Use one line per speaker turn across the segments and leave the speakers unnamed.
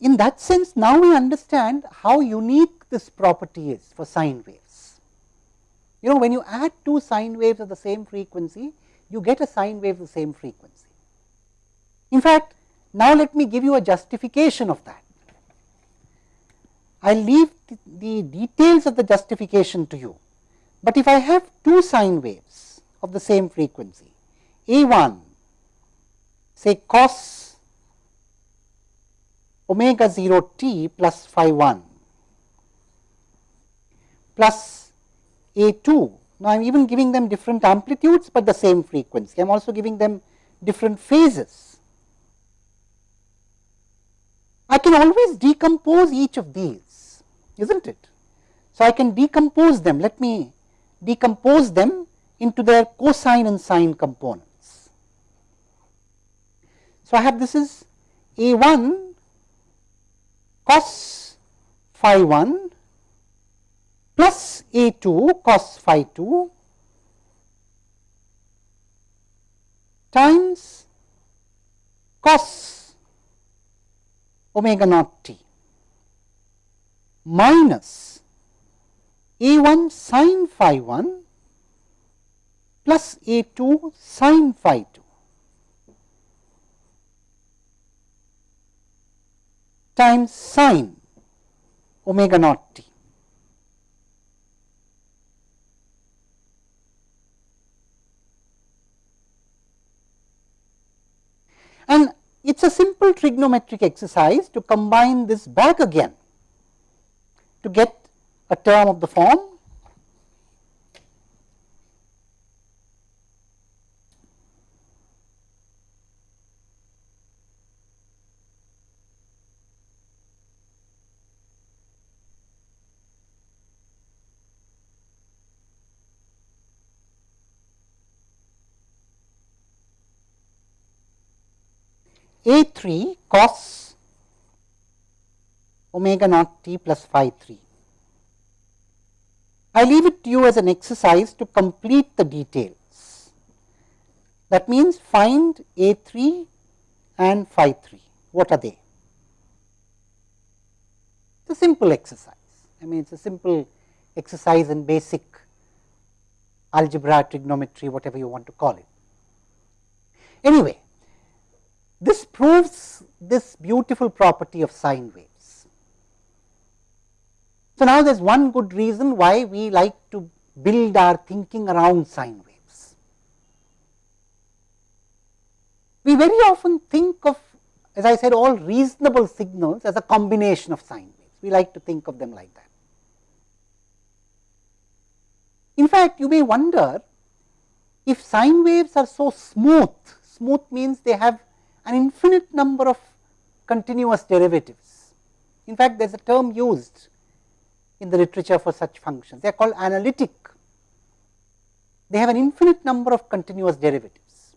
that sense now we understand how unique this property is for sine waves. You know when you add two sine waves of the same frequency, you get a sine wave of the same frequency. In fact, now let me give you a justification of that. I will leave the, the details of the justification to you, but if I have two sine waves of the same frequency, A 1 say cos omega 0 t plus phi 1 plus A 2. Now, I am even giving them different amplitudes, but the same frequency. I am also giving them different phases. I can always decompose each of these, is not it? So, I can decompose them. Let me decompose them into their cosine and sine components. So, I have this is A 1 cos phi 1 plus A 2 cos phi 2 times cos omega naught t minus a 1 sin phi 1 plus a 2 sin phi 2 times sin omega naught t. And it is a simple trigonometric exercise to combine this back again to get a term of the form A 3 cos omega naught t plus phi 3. I leave it to you as an exercise to complete the details. That means, find A 3 and phi 3. What are they? It is a simple exercise. I mean, it is a simple exercise in basic algebra, trigonometry, whatever you want to call it. Anyway, this proves this beautiful property of sine waves. So, now there is one good reason why we like to build our thinking around sine waves. We very often think of as I said all reasonable signals as a combination of sine waves. We like to think of them like that. In fact, you may wonder if sine waves are so smooth, smooth means they have an infinite number of continuous derivatives. In fact, there is a term used in the literature for such functions, they are called analytic. They have an infinite number of continuous derivatives.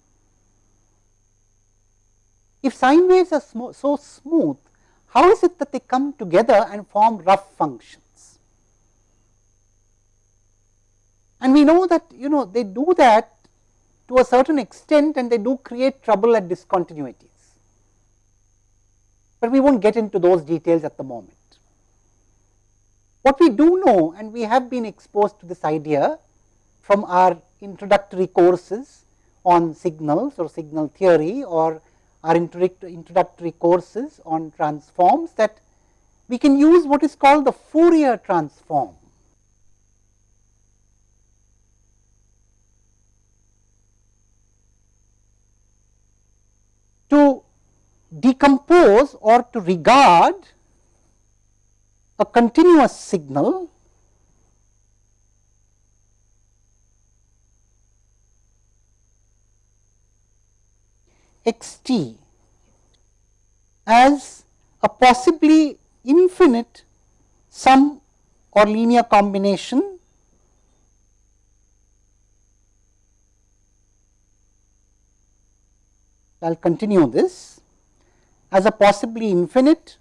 If sine waves are sm so smooth, how is it that they come together and form rough functions? And we know that you know they do that to a certain extent and they do create trouble at discontinuities, but we will not get into those details at the moment. What we do know and we have been exposed to this idea from our introductory courses on signals or signal theory or our introductory courses on transforms that we can use what is called the Fourier transform to decompose or to regard a continuous signal x t as a possibly infinite sum or linear combination I will continue this as a possibly infinite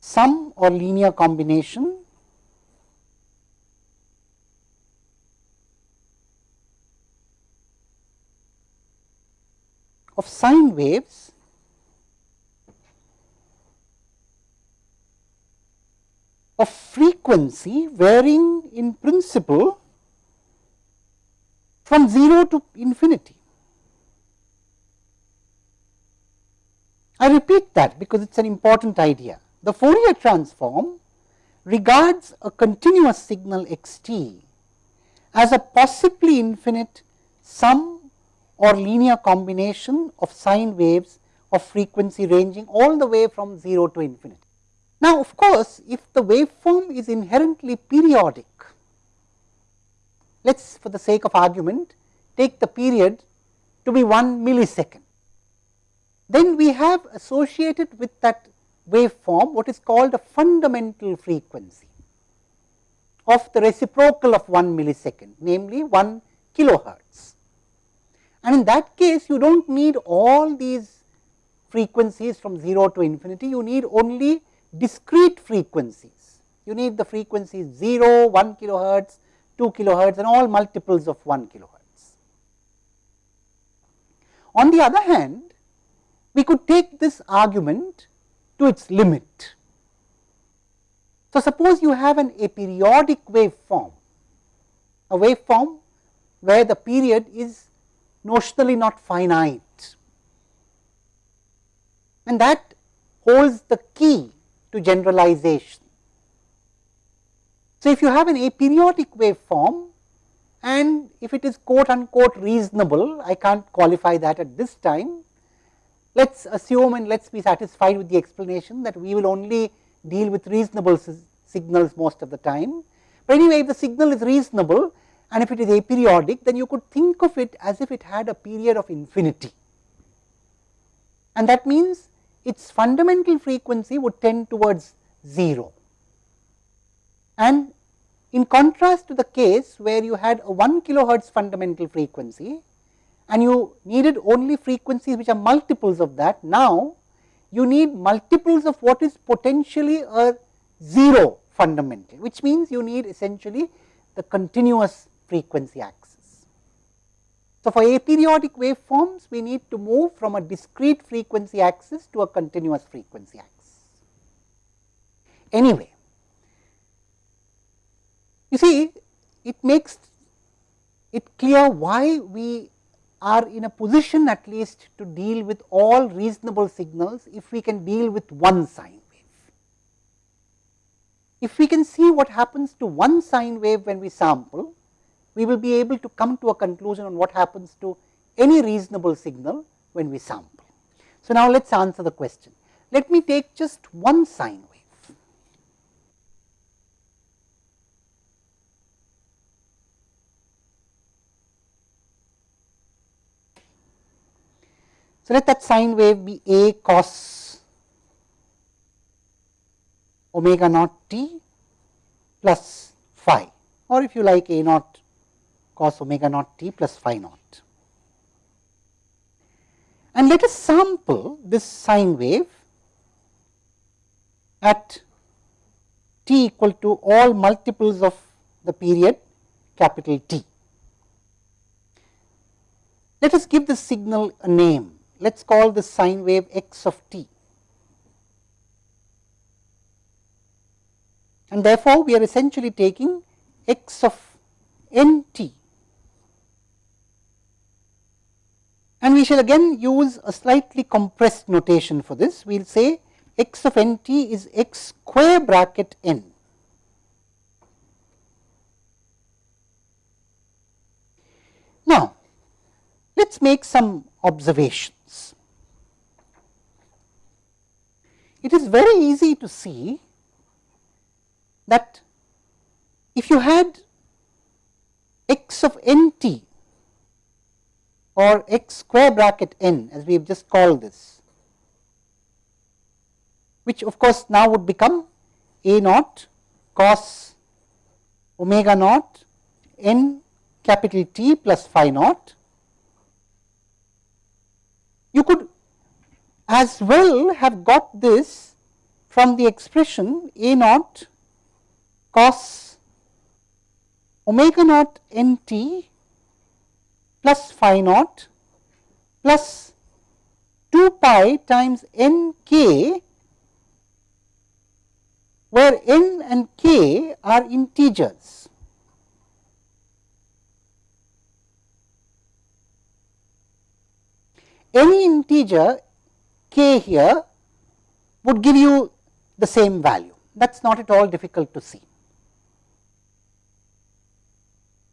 sum or linear combination of sine waves of frequency varying in principle from 0 to infinity. I repeat that because it is an important idea. The Fourier transform regards a continuous signal x t as a possibly infinite sum or linear combination of sine waves of frequency ranging all the way from 0 to infinity. Now, of course, if the waveform is inherently periodic, let us for the sake of argument take the period to be 1 millisecond. Then we have associated with that waveform what is called a fundamental frequency of the reciprocal of 1 millisecond, namely 1 kilohertz. And in that case, you do not need all these frequencies from 0 to infinity, you need only discrete frequencies. You need the frequencies 0, 1 kilohertz, 2 kilohertz and all multiples of 1 kilohertz. On the other hand, we could take this argument to its limit. So, suppose you have an aperiodic waveform, a waveform where the period is notionally not finite and that holds the key to generalization. So, if you have an aperiodic waveform and if it is quote unquote reasonable, I can't qualify that at this time, let us assume and let us be satisfied with the explanation that we will only deal with reasonable signals most of the time. But anyway, if the signal is reasonable and if it is aperiodic, then you could think of it as if it had a period of infinity. And that means its fundamental frequency would tend towards 0. And in contrast to the case where you had a 1 kilohertz fundamental frequency, and you needed only frequencies which are multiples of that. Now, you need multiples of what is potentially a 0 fundamental, which means you need essentially the continuous frequency axis. So, for aperiodic waveforms, we need to move from a discrete frequency axis to a continuous frequency axis. Anyway, you see, it makes it clear why we are in a position at least to deal with all reasonable signals if we can deal with one sine wave. If we can see what happens to one sine wave when we sample, we will be able to come to a conclusion on what happens to any reasonable signal when we sample. So, now let us answer the question. Let me take just one sine So, let that sine wave be A cos omega naught t plus phi or if you like A naught cos omega naught t plus phi naught. And let us sample this sine wave at t equal to all multiples of the period capital T. Let us give this signal a name let us call this sine wave x of t. And therefore, we are essentially taking x of n t and we shall again use a slightly compressed notation for this. We will say x of n t is x square bracket n. Now, let us make some observations. it is very easy to see that if you had x of n t or x square bracket n as we have just called this, which of course now would become a naught cos omega naught n capital T plus phi naught. You could as well have got this from the expression A naught cos omega naught n t plus phi naught plus 2 pi times n k where n and k are integers. Any integer k here would give you the same value that is not at all difficult to see.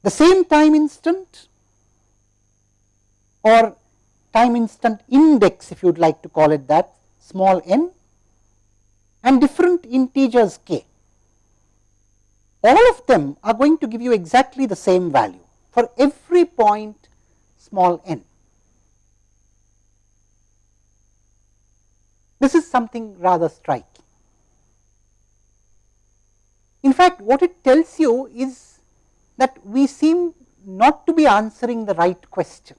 The same time instant or time instant index if you would like to call it that small n and different integers k. All of them are going to give you exactly the same value for every point small n. This is something rather striking. In fact, what it tells you is that we seem not to be answering the right question.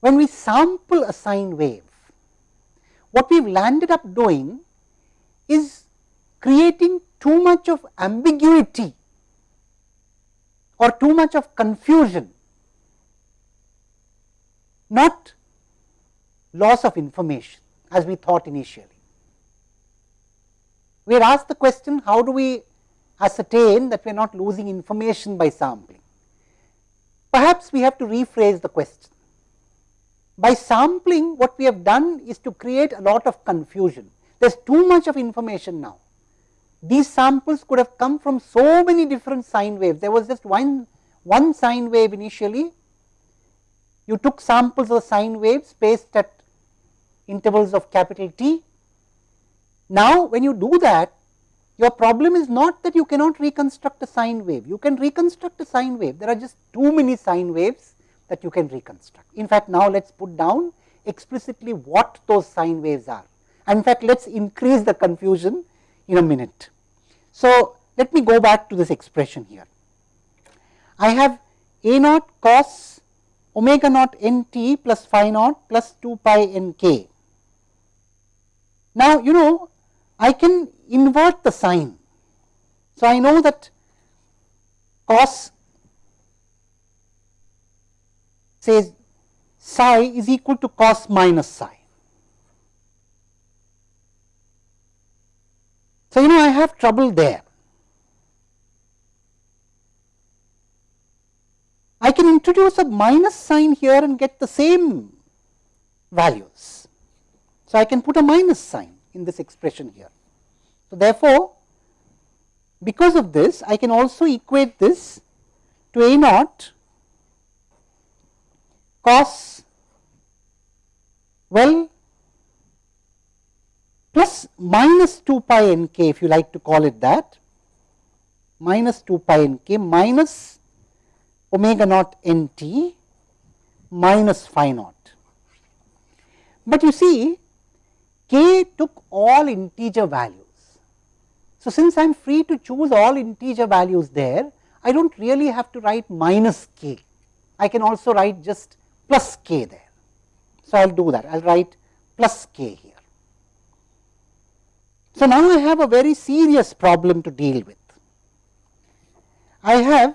When we sample a sine wave, what we have landed up doing is creating too much of ambiguity or too much of confusion, not loss of information as we thought initially. We are asked the question how do we ascertain that we are not losing information by sampling. Perhaps we have to rephrase the question. By sampling what we have done is to create a lot of confusion. There is too much of information now. These samples could have come from so many different sine waves. There was just one, one sine wave initially. You took samples of sine waves spaced at intervals of capital T. Now, when you do that, your problem is not that you cannot reconstruct a sine wave. You can reconstruct a sine wave. There are just too many sine waves that you can reconstruct. In fact, now let us put down explicitly what those sine waves are. And in fact, let us increase the confusion in a minute. So, let me go back to this expression here. I have a naught cos omega naught n t plus phi naught plus 2 pi n k. Now, you know I can invert the sign. So, I know that cos says psi is equal to cos minus psi. So, you know I have trouble there. I can introduce a minus sign here and get the same values. So, I can put a minus sign in this expression here. So, therefore, because of this I can also equate this to a naught cos well plus minus 2 pi n k if you like to call it that minus 2 pi n k minus omega naught n t minus phi naught. But you see k took all integer values. So, since I am free to choose all integer values there, I do not really have to write minus k. I can also write just plus k there. So, I will do that, I will write plus k here. So, now I have a very serious problem to deal with. I have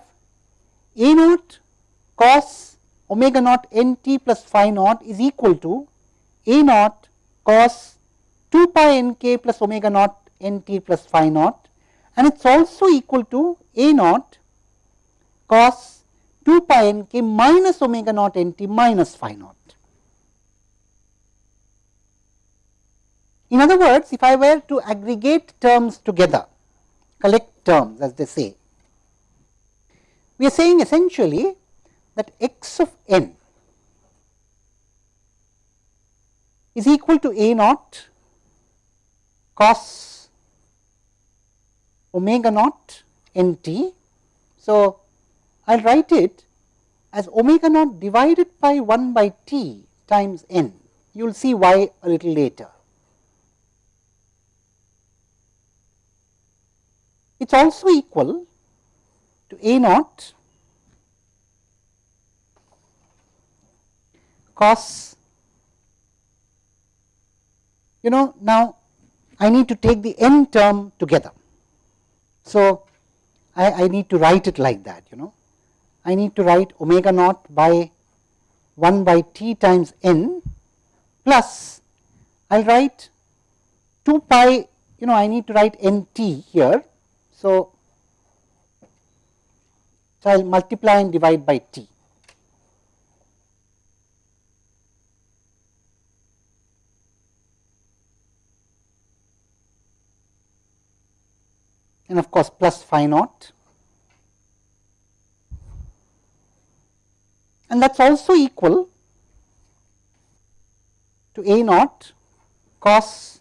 a naught cos omega naught n t plus phi naught is equal to a naught cos 2 pi n k plus omega naught n t plus phi naught and it is also equal to a naught cos 2 pi n k minus omega naught n t minus phi naught. In other words, if I were to aggregate terms together, collect terms as they say, we are saying essentially that x of n is equal to a naught cos omega naught n t. So, I will write it as omega naught divided by 1 by t times n. You will see why a little later. It is also equal to a naught cos you know now I need to take the n term together. So, I, I need to write it like that you know I need to write omega naught by 1 by t times n plus I will write 2 pi you know I need to write n t here. So, so I will multiply and divide by t. and of course, plus phi naught and that is also equal to a naught cos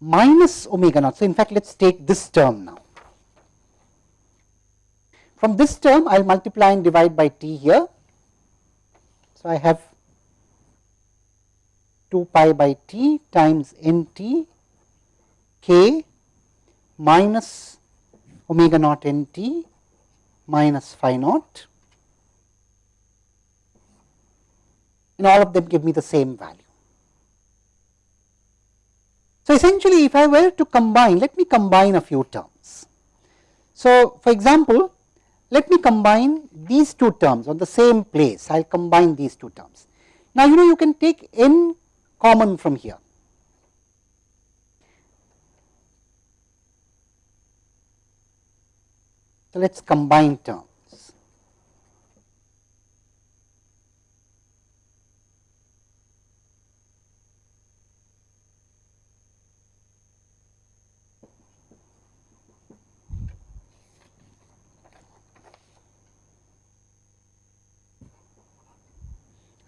minus omega naught. So, in fact, let us take this term now. From this term, I will multiply and divide by t here. So, I have 2 pi by t times n t k minus omega naught n t minus phi naught and all of them give me the same value. So, essentially if I were to combine, let me combine a few terms. So, for example, let me combine these two terms on the same place, I will combine these two terms. Now, you know you can take n common from here. So, let us combine terms.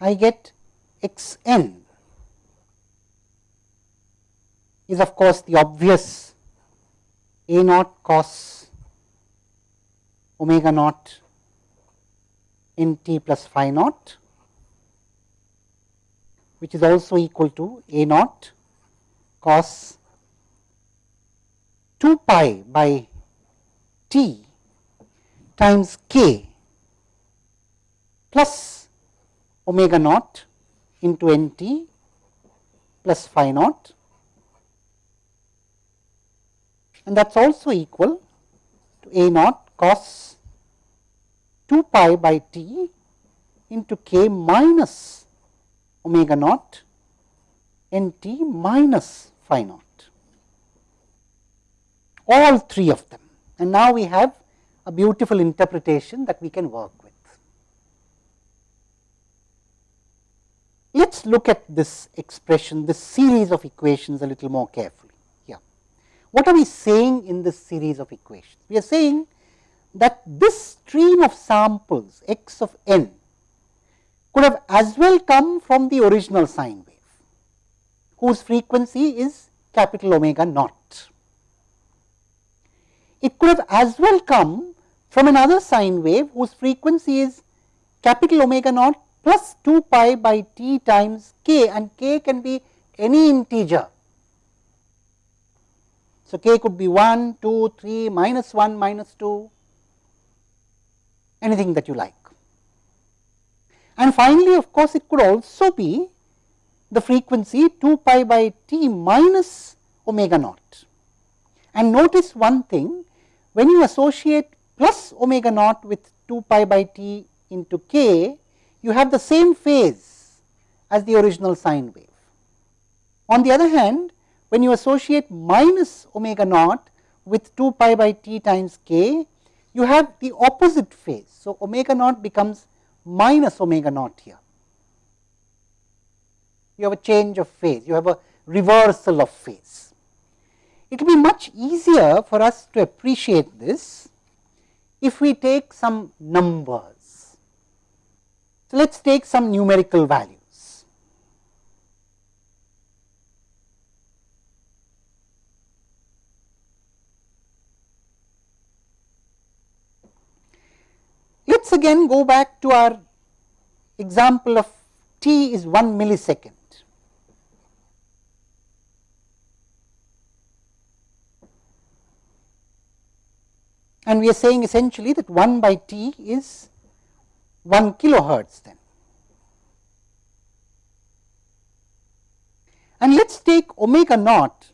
I get x n is of course the obvious a naught cos omega naught in t plus phi naught which is also equal to a naught cos 2 pi by t times k plus omega naught into n t plus phi naught. And that is also equal to a naught cos 2 pi by t into k minus omega naught n t minus phi naught all three of them and now we have a beautiful interpretation that we can work with. Let us look at this expression, this series of equations a little more carefully. Yeah. What are we saying in this series of equations? We are saying that this stream of samples x of n could have as well come from the original sine wave, whose frequency is capital omega naught. It could have as well come from another sine wave whose frequency is capital omega naught plus 2 pi by t times k and k can be any integer. So, k could be 1, 2, 3, minus 1, minus 2, anything that you like. And finally, of course, it could also be the frequency 2 pi by t minus omega naught. And notice one thing, when you associate plus omega naught with 2 pi by t into k, you have the same phase as the original sine wave. On the other hand, when you associate minus omega naught with 2 pi by t times k, you have the opposite phase. So, omega naught becomes minus omega naught here. You have a change of phase, you have a reversal of phase. It will be much easier for us to appreciate this if we take some numbers. So, let us take some numerical values. Let again go back to our example of t is 1 millisecond. And we are saying essentially that 1 by t is 1 kilohertz then. And let us take omega naught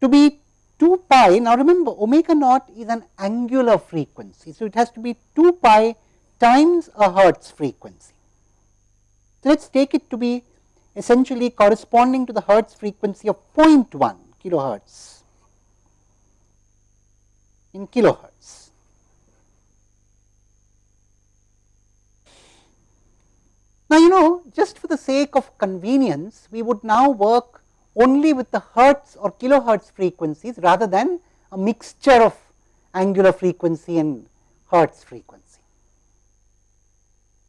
to be 2 pi. Now, remember omega naught is an angular frequency. So, it has to be 2 pi times a hertz frequency. So, let us take it to be essentially corresponding to the hertz frequency of 0.1 kilohertz in kilohertz. Now, you know just for the sake of convenience, we would now work only with the hertz or kilohertz frequencies rather than a mixture of angular frequency and hertz frequency.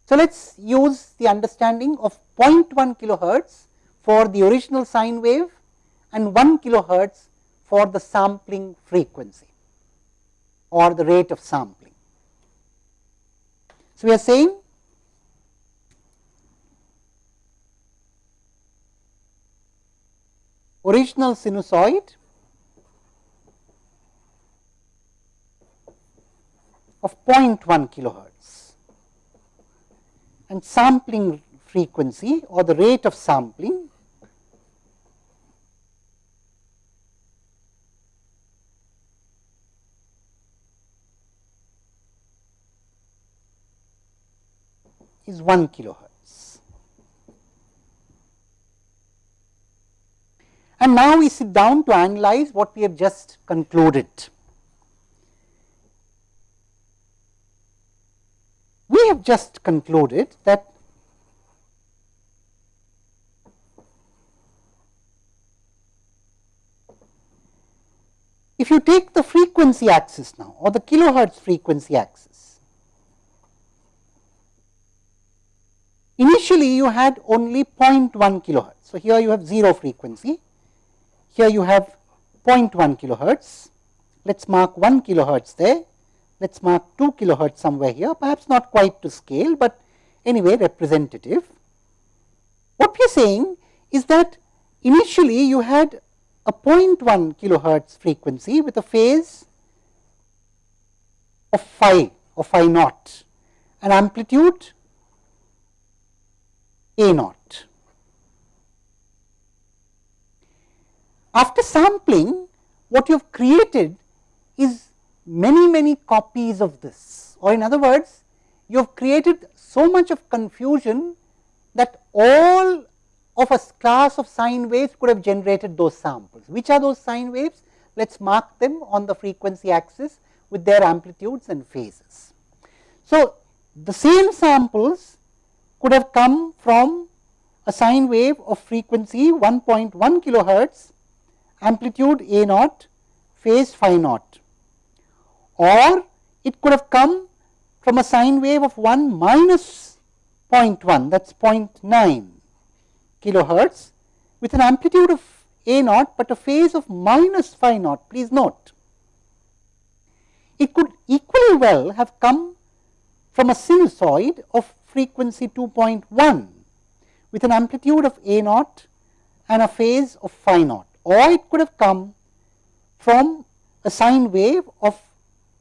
So, let us use the understanding of 0.1 kilohertz for the original sine wave and 1 kilohertz for the sampling frequency or the rate of sampling. So, we are saying original sinusoid of 0.1 kilohertz and sampling frequency or the rate of sampling is 1 kilohertz. And now we sit down to analyze what we have just concluded. We have just concluded that if you take the frequency axis now or the kilohertz frequency axis, Initially, you had only 0.1 kilohertz. So, here you have 0 frequency, here you have 0.1 kilohertz. Let us mark 1 kilohertz there, let us mark 2 kilohertz somewhere here, perhaps not quite to scale, but anyway representative. What we are saying is that initially you had a 0.1 kilohertz frequency with a phase of phi or phi naught, an amplitude a naught. After sampling, what you have created is many, many copies of this or in other words, you have created so much of confusion that all of a class of sine waves could have generated those samples. Which are those sine waves? Let us mark them on the frequency axis with their amplitudes and phases. So, the same samples could have come from a sine wave of frequency 1.1 kilohertz, amplitude a naught, phase phi naught or it could have come from a sine wave of 1 minus 0.1 that is 0.9 kilohertz with an amplitude of a naught, but a phase of minus phi naught please note. It could equally well have come from a sinusoid of frequency 2.1 with an amplitude of a naught and a phase of phi naught or it could have come from a sine wave of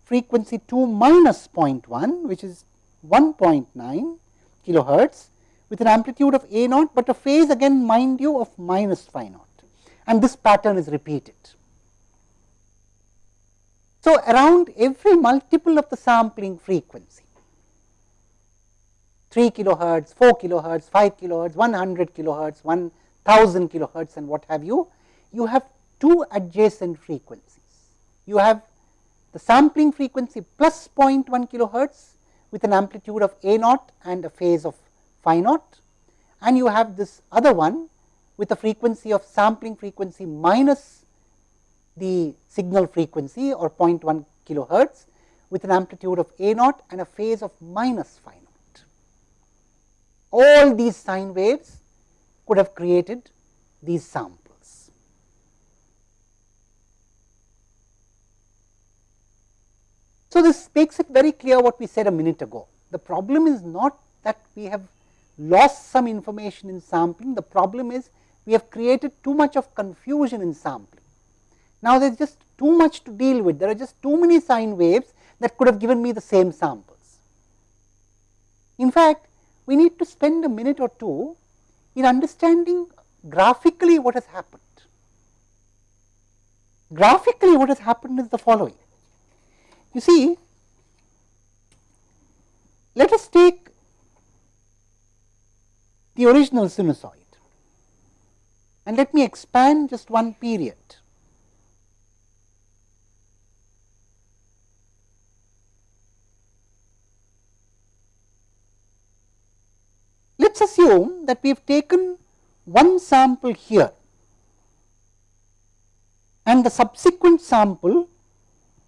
frequency 2 minus 0.1 which is 1.9 kilohertz with an amplitude of a naught, but a phase again mind you of minus phi naught and this pattern is repeated. So, around every multiple of the sampling frequency 3 kilohertz, 4 kilohertz, 5 kilohertz, 100 kilohertz, 1000 kilohertz and what have you, you have two adjacent frequencies. You have the sampling frequency plus 0.1 kilohertz with an amplitude of a naught and a phase of phi naught and you have this other one with a frequency of sampling frequency minus the signal frequency or 0.1 kilohertz with an amplitude of a naught and a phase of minus phi naught. all these sine waves could have created these samples. So, this makes it very clear what we said a minute ago. The problem is not that we have lost some information in sampling, the problem is we have created too much of confusion in sampling. Now, there is just too much to deal with, there are just too many sine waves that could have given me the same samples. In fact, we need to spend a minute or two in understanding graphically what has happened. Graphically what has happened is the following. You see, let us take the original sinusoid. and let me expand just one period. Let us assume that we have taken one sample here and the subsequent sample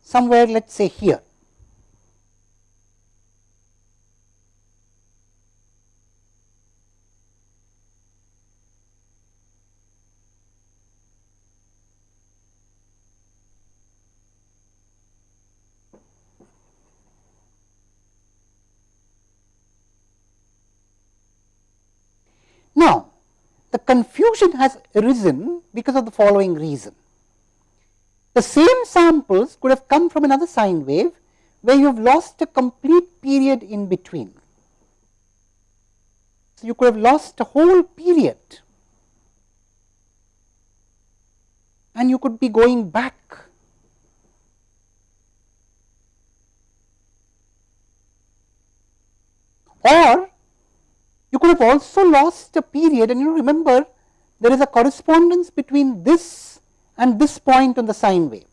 somewhere let us say here. Now, the confusion has arisen because of the following reason. The same samples could have come from another sine wave where you have lost a complete period in between. So, you could have lost a whole period and you could be going back or you could have also lost a period and you remember there is a correspondence between this and this point on the sine wave.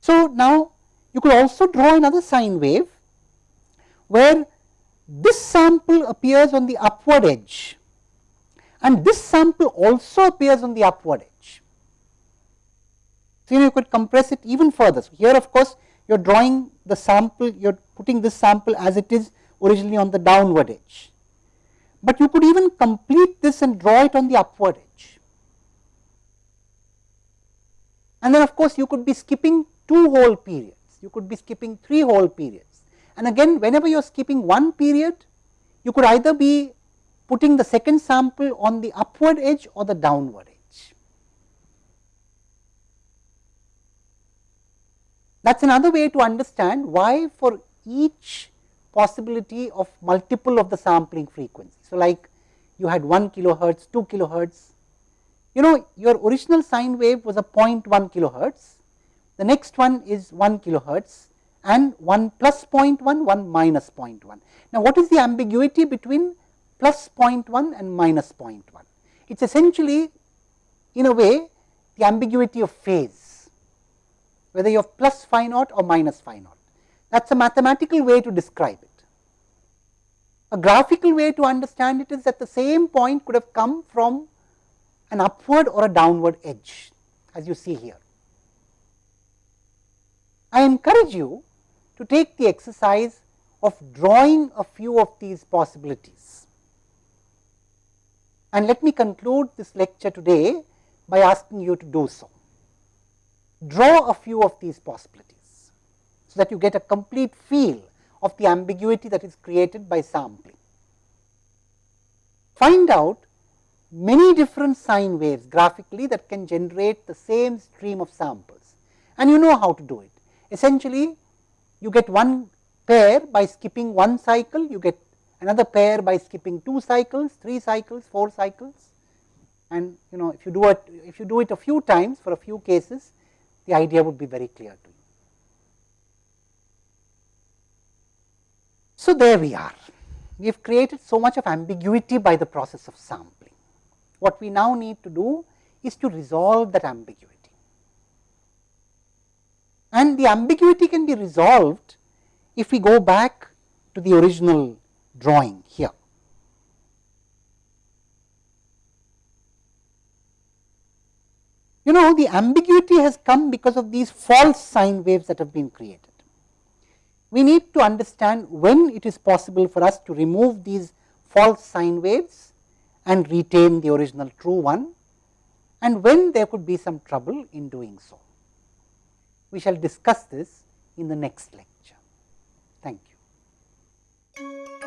So, now you could also draw another sine wave where this sample appears on the upward edge and this sample also appears on the upward edge. So, you could compress it even further. So, here of course, you are drawing the sample, you are putting this sample as it is originally on the downward edge, but you could even complete this and draw it on the upward edge. And then of course, you could be skipping two whole periods, you could be skipping three whole periods. And again whenever you are skipping one period, you could either be putting the second sample on the upward edge or the downward edge. That is another way to understand why for each possibility of multiple of the sampling frequency. So, like you had 1 kilohertz, 2 kilohertz, you know your original sine wave was a 0.1 kilohertz, the next one is 1 kilohertz and 1 plus 0.1, 1 minus 0.1. Now, what is the ambiguity between plus 0.1 and minus 0.1? It is essentially in a way the ambiguity of phase, whether you have plus phi naught or minus phi naught. That is a mathematical way to describe it. A graphical way to understand it is that the same point could have come from an upward or a downward edge as you see here. I encourage you to take the exercise of drawing a few of these possibilities. And let me conclude this lecture today by asking you to do so. Draw a few of these possibilities, so that you get a complete feel of the ambiguity that is created by sampling. Find out many different sine waves graphically that can generate the same stream of samples and you know how to do it. Essentially, you get one pair by skipping one cycle, you get another pair by skipping two cycles, three cycles, four cycles and you know if you do it if you do it a few times for a few cases the idea would be very clear to you. So, there we are we have created so much of ambiguity by the process of sampling. What we now need to do is to resolve that ambiguity. And the ambiguity can be resolved if we go back to the original drawing here. You know the ambiguity has come because of these false sine waves that have been created. We need to understand when it is possible for us to remove these false sine waves and retain the original true one and when there could be some trouble in doing so. We shall discuss this in the next lecture. Thank you.